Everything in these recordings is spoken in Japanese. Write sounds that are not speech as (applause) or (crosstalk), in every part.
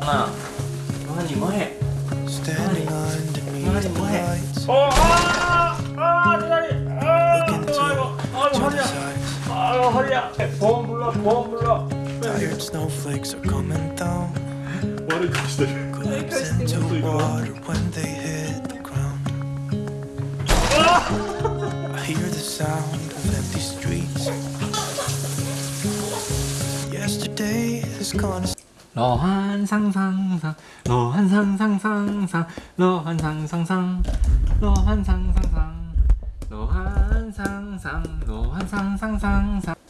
な何前何何前おあああ左ああもうハリやああハリやボンブロボンブロ Tired snowflakes are coming down. What a question. Glimpse into water when they hit the sound of empty streets. Yesterday is gone. 러한 상상상, 러한 상상상상, 러한 상상상, 러한 상상상, 러한 상상, 러한 상상상상.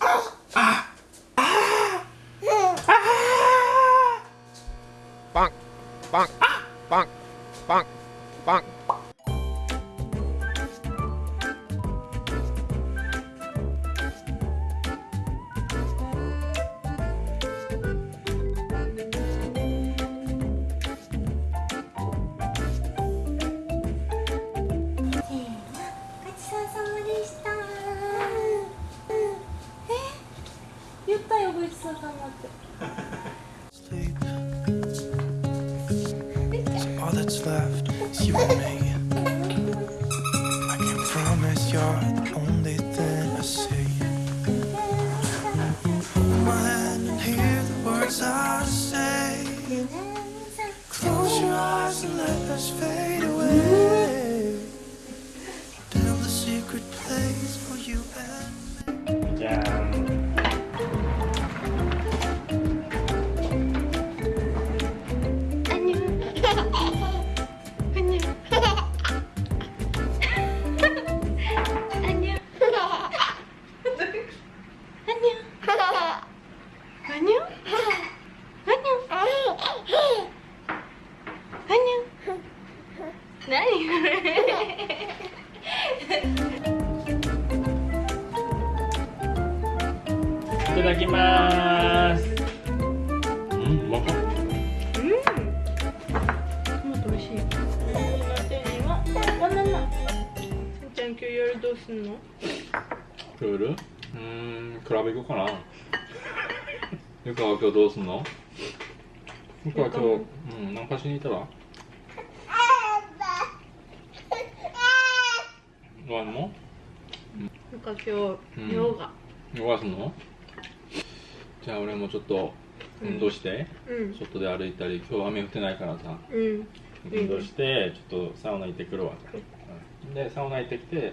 Sleep. So all that's left is you and me. I can promise you're the only thing I see. Hold my hand and hear the words I say. Close your eyes and let us fade away. Build a secret place for you and me. 짠. 今日夜どうすんの？た。夜うーん、クラブ行こうかな。(laughs) ゆかは今日どうすんの？ゆかは今日、うん、ナンパしに行ったら？どうやんのなんか今うん。日ヨガ。ヨガすんの？じゃあ俺もちょっと運動して、うん。外で歩いたり今日雨降ってないからさ。うん。運動してちょっとサウナ行ってくるわ、うんでサウナ行ってきて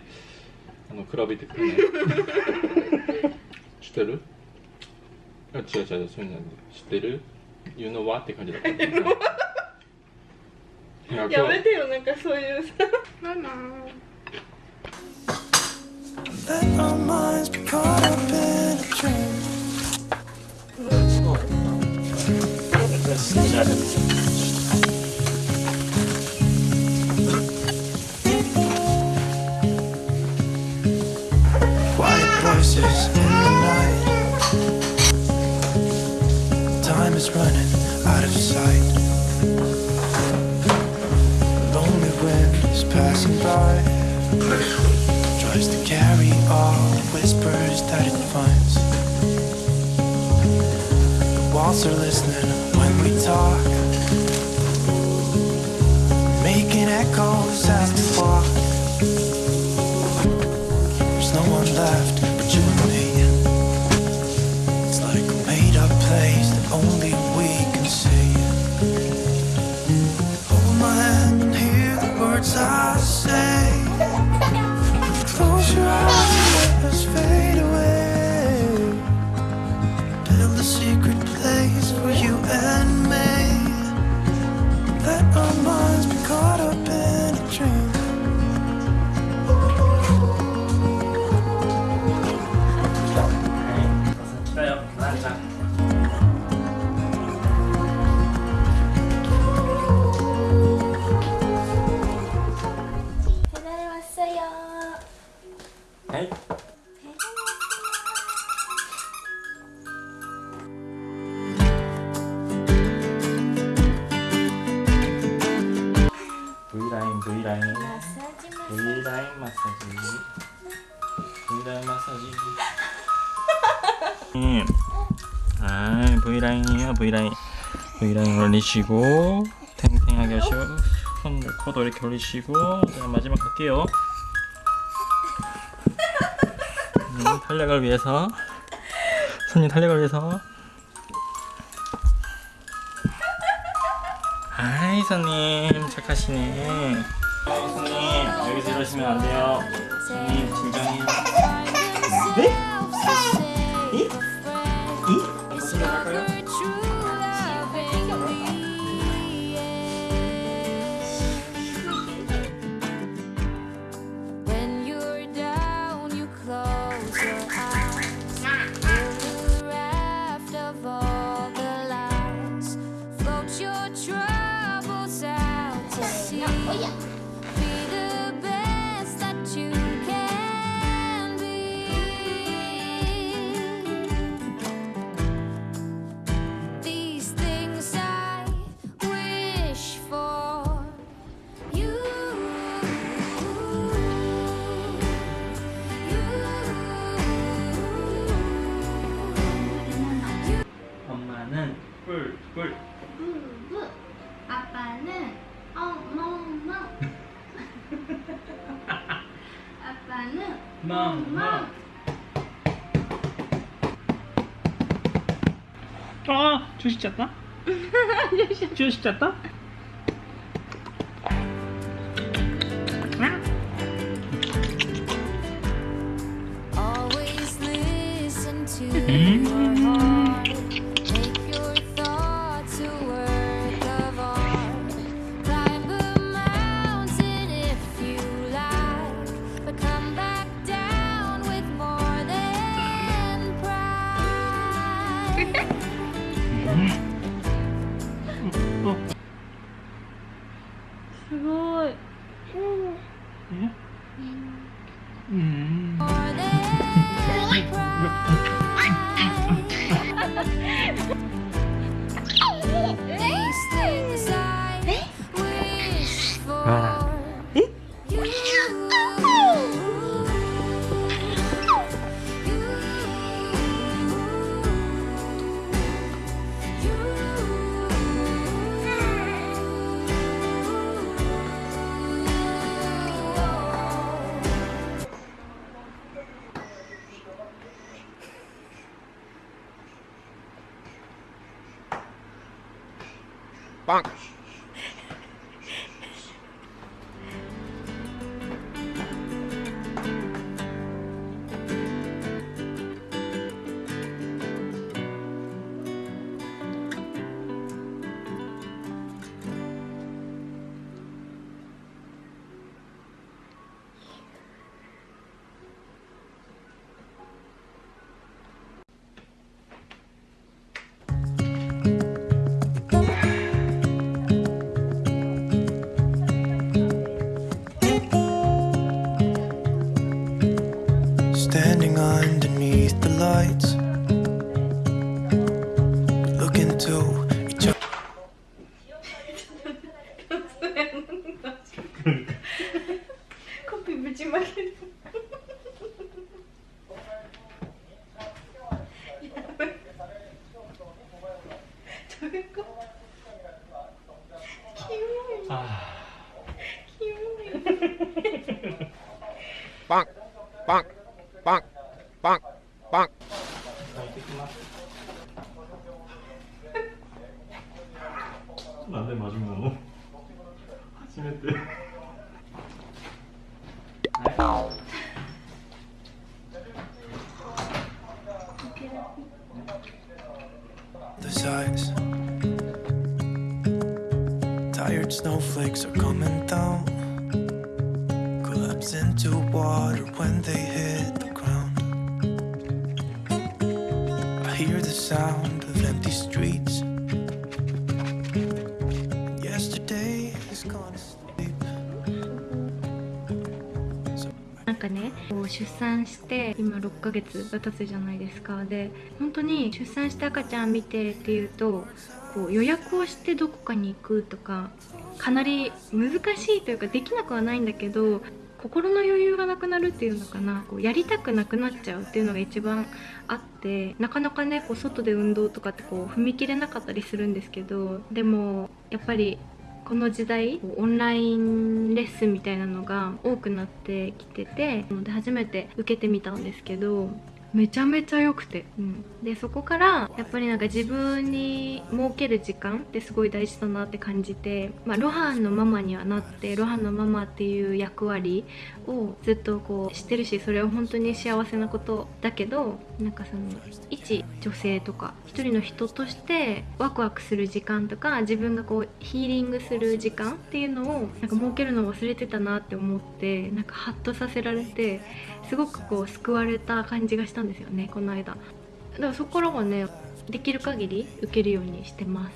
あのクラブ行ってく (laughs) 知ってる？あ違う違うそういうんじゃない知ってる ?You know what? って感じだった (laughs) いやめてよなんかそういうさ。ママ。Let our minds be caught up passing by. Tries to carry all the whispers that it finds. The walls are listening when we talk, making echoes as we walk. V라인 V라인. 마사지. V라인 마사지. V라인. 마사지 아 V라인이에요 V라인. V라인 올리시고 탱탱하게 하시고 손 코도 이렇게 올리시고 자 마지막 갈게요. 음, 탄력을 위해서 손님 탄력을 위해서. 아이 손님 착하시네. 어, 손님 여기서 이러시면 안 돼요. 손님 진정해요. 네? 아, 주식 짰다? 주식 짰다? Bancos. 빵. 난데 맞은 거. 아침에 때. Those eyes. Tired snowflakes are coming down. Collapse into water when they hit sound of empty streets. Yesterday is gone to sleep. So なんかね出産して今6ヶ月が経つじゃないですかで本当に出産して赤ちゃん見てっていうとこう予約をしてどこかに行くとかかなり難しいというかできなくはないんだけど心の余裕がなくなるっていうのかな。こうやりたくなくなっちゃうっていうのが一番あってなかなかねこう外で運動とかってこう踏み切れなかったりするんですけどでもやっぱりこの時代オンラインレッスンみたいなのが多くなってきててので初めて受けてみたんですけどめちゃめちゃ良くて、うん、でそこからやっぱりなんか自分に設ける時間ってすごい大事だなって感じて、まあ、ロハンのママにはなってロハンのママっていう役割をずっとこうしてるしそれは本当に幸せなことだけどなんかその一女性とか一人の人としてワクワクする時間とか自分がこうヒーリングする時間っていうのをなんか設けるのを忘れてたなって思ってなんかハッとさせられてすごくこう救われた感じがしたんですよねこの間。だからそこからはねできる限り受けるようにしてます。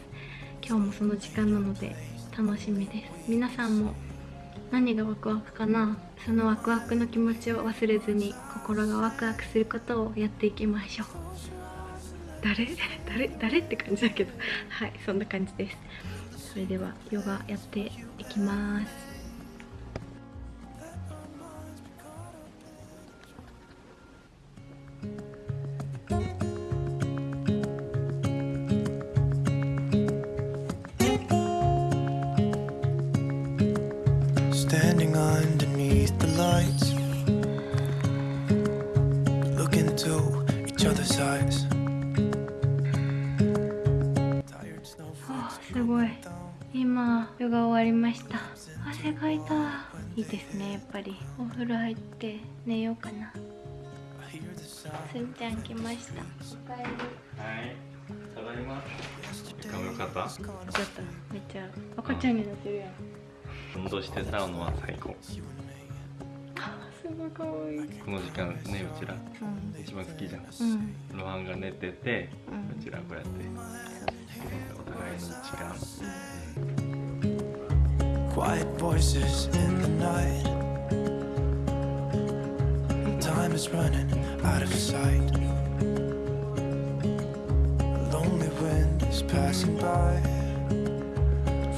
今日もその時間なので楽しみです。皆さんも何がワクワクかな？そのワクワクの気持ちを忘れずに心がワクワクすることをやっていきましょう。誰？(laughs) 誰？誰って感じだけど。はいそんな感じです。それではヨガやっていきます「other's eyes. (gasps) すごい。今ヨガ終わりました。汗かいた。いいですねやっぱり。お風呂入って寝ようかな。すんちゃん来ました。おかえりはいただいま。床もよかった？ちょっとめっちゃ赤ちゃんになってるやん。運動してサウナは最高この時間ねうちらうん一番好きじゃんうんロハンが寝てて、ううんちらこうやってお互いの時間 quiet voices in the night. Time is running out of sight. A lonely wind is passing by.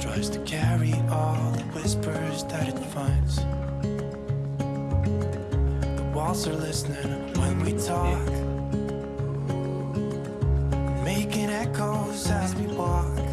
Tries to carry all the whispers that it finds. Walls are listening when we talk, making echoes as we walk.